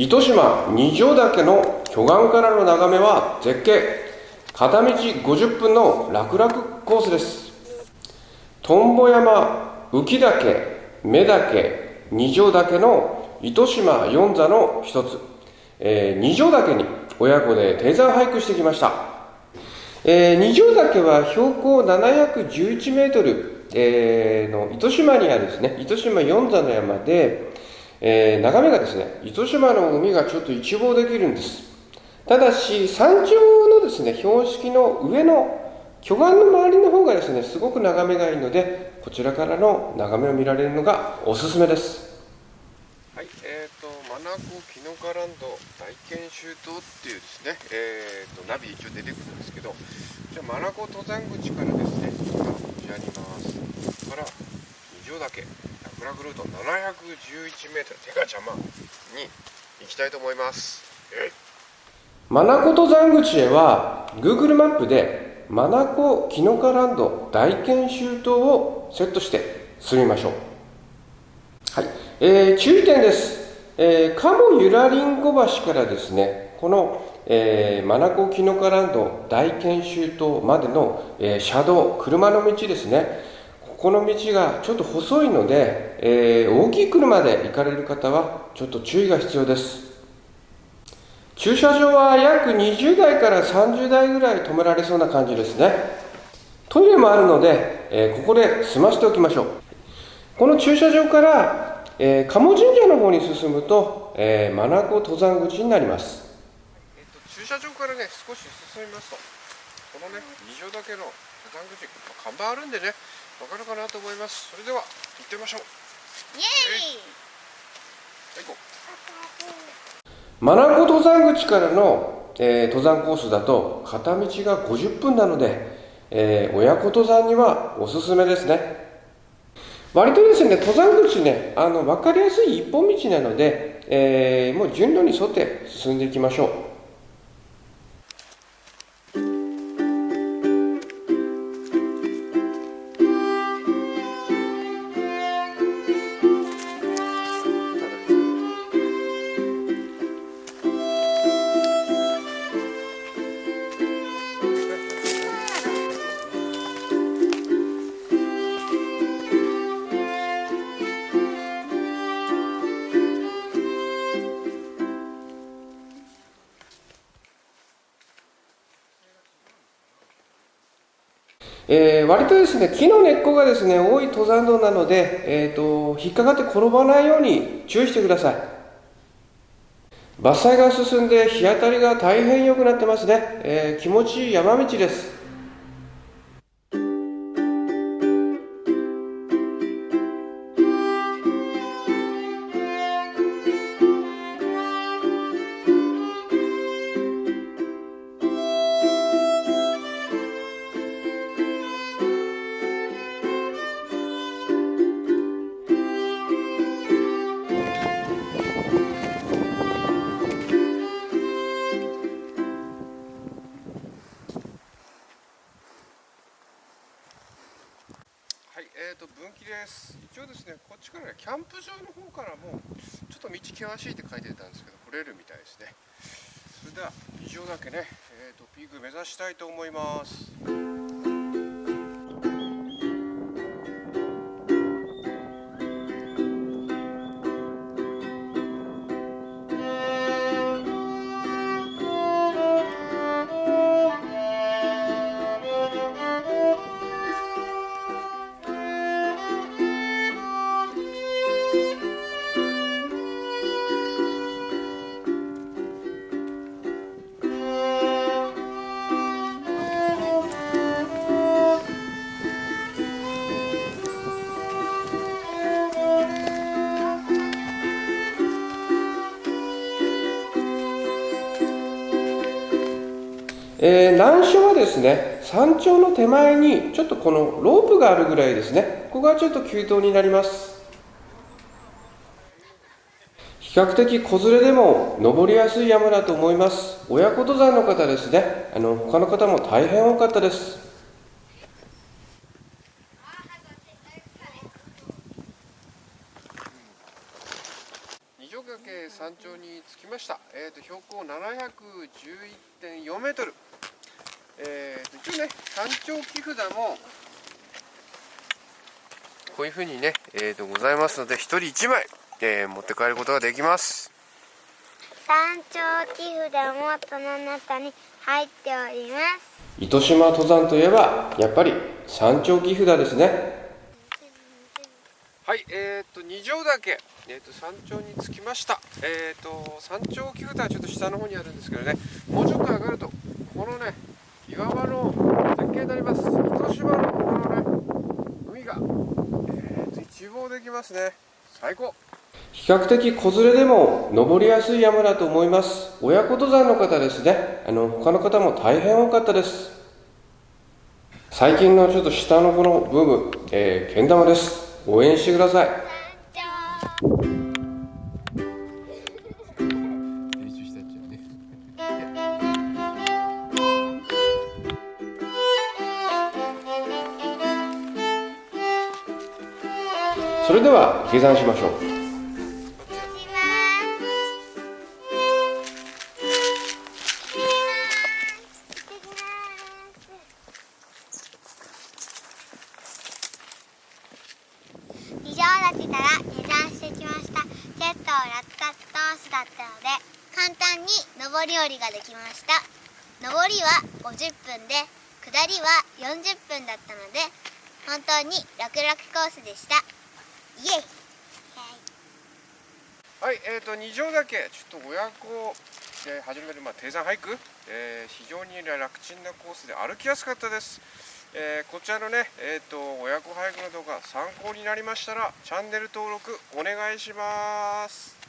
糸島二条岳の巨岩からの眺めは絶景。片道50分の楽々コースです。トンボ山浮岳目岳二条岳の糸島四座の一つ、えー、二条岳に親子で低山俳句してきました、えー、二条岳は標高711メートル、えー、の糸島にあるですね糸島四座の山でえー、眺めがですね、糸島の海がちょっと一望できるんです。ただし、山頂のですね、標識の上の巨岩の周りの方がですね、すごく眺めがいいので、こちらからの眺めを見られるのがおすすめです。はい、えっ、ー、と、マナコキノカランド大研修島っていうですね、え、ー、と、ナビ一応出てくるんですけど、じゃあ、マナコ登山口からですね、こちらにいます。から、二条岳。フラグルート 711m 手が邪魔に行きたいと思います。マナコ登山口へは Google マップでマナコキノカランド大研修島をセットして進みましょう。はい、えー、注意点です、えー、鴨ゆらりんご橋からですねこの、えー、マナコキノカランド大研修島までの、えー、車道車の道ですね。この道がちょっと細いので、えー、大きい車で行かれる方はちょっと注意が必要です。駐車場は約20台から30台ぐらい止められそうな感じですね。トイレもあるので、えー、ここで済ませておきましょう。この駐車場から、えー、鴨神社の方に進むと、えー、マナコ登山口になります、えっと、駐車場からね少し進みますとこのね二条岳の登山口看板あるんでねわかるかなと思います。それでは行ってみましょう。イエーイ。はい行こう。マナコ登山口からの、えー、登山コースだと片道が50分なので、えー、親子登山にはおすすめですね。割とですね登山口ねあの分かりやすい一本道なので、えー、もう順路に沿って進んでいきましょうえー、割とですね木の根っこがですね多い登山道なので、えーと、引っかかって転ばないように注意してください。伐採が進んで日当たりが大変良くなってますね、えー、気持ちいい山道です。分岐です。一応ですねこっちからねキャンプ場の方からもちょっと道険しいって書いてたんですけど来れるみたいですね。それでは以上だけね、えーと、とピーク目指したいと思います。えー、難所はですね山頂の手前にちょっとこのロープがあるぐらいですね。ここがちょっと急登になります。比較的子連れでも登りやすい山だと思います。親子登山の方ですね。あの他の方も大変多かったです二条岳えー山頂に着きました、えー、と標高711.4メートル、えー、と一応ね山頂木札もこういうふうにね、えー、とございますので1人1枚、えー持って帰ることができます。山頂木札もその中に入っております。糸島登山といえばやっぱり山頂木札ですね。はい、えっ、と二条岳、えっ、と山頂に着きました。えっ、と山頂木札はちょっと下の方にあるんですけどね、もうちょっと上がるとこのね岩場の絶景になります。糸島のこのね海が、えっ、と一望できますね。最高。比較的子連れでも登りやすい山だと思います親子登山の方ですねあの他の方も大変多かったです最近のちょっと下のこのブーム、えー、けん玉です応援してくださいそれでは下山しましょう。ます二条岳から下山してきました。結構落下コースだったので簡単に上り下りができました。上りは50分で下りは40分だったので本当に楽々コースでした。イエイ。はい、えっ、と二条岳ちょっと親子で始めるまあ低山ハイク、えー非常に楽ちんなコースで歩きやすかったです。えーこちらのね、えっ、と親子俳句の動画参考になりましたらチャンネル登録お願いします。